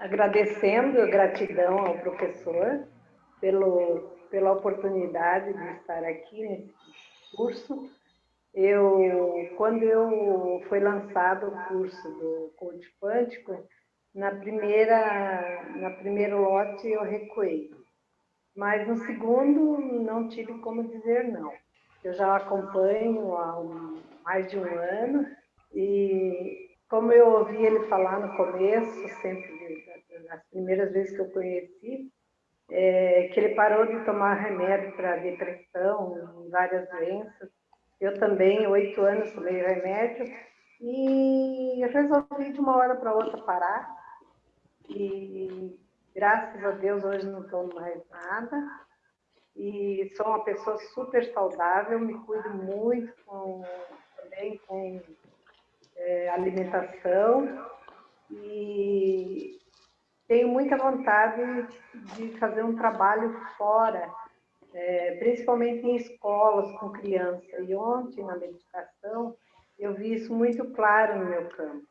agradecendo, gratidão ao professor pelo, pela oportunidade de estar aqui nesse curso. Eu, quando eu foi lançado o curso do coach quântico, na primeira, na primeiro lote eu recuei, mas no segundo não tive como dizer não. Eu já acompanho há um, mais de um ano e como eu ouvi ele falar no começo, sempre nas primeiras vezes que eu conheci, é, que ele parou de tomar remédio para depressão várias doenças. Eu também, oito anos, tomei remédio e resolvi de uma hora para outra parar. E graças a Deus hoje não tomo mais nada. E sou uma pessoa super saudável, me cuido muito com, também com é, alimentação e tenho muita vontade de fazer um trabalho fora, é, principalmente em escolas com criança. E ontem, na meditação, eu vi isso muito claro no meu campo.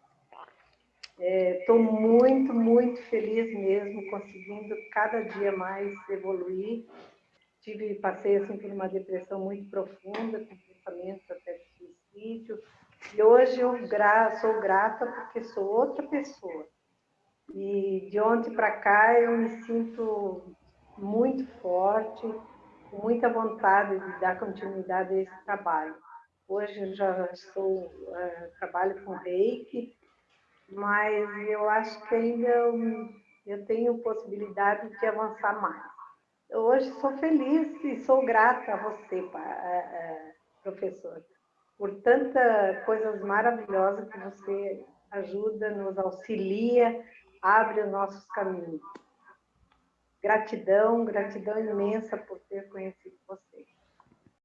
Estou é, muito, muito feliz mesmo, conseguindo cada dia mais evoluir. Tive, passei assim, por uma depressão muito profunda, com pensamentos até de suicídio, e hoje eu gra sou grata porque sou outra pessoa. E de ontem para cá eu me sinto muito forte, com muita vontade de dar continuidade a esse trabalho. Hoje eu já estou, uh, trabalho com reiki, mas eu acho que ainda eu, eu tenho possibilidade de avançar mais. Eu hoje sou feliz e sou grata a você, uh, uh, professor por tanta coisas maravilhosas que você ajuda, nos auxilia, abre os nossos caminhos. Gratidão, gratidão imensa por ter conhecido vocês.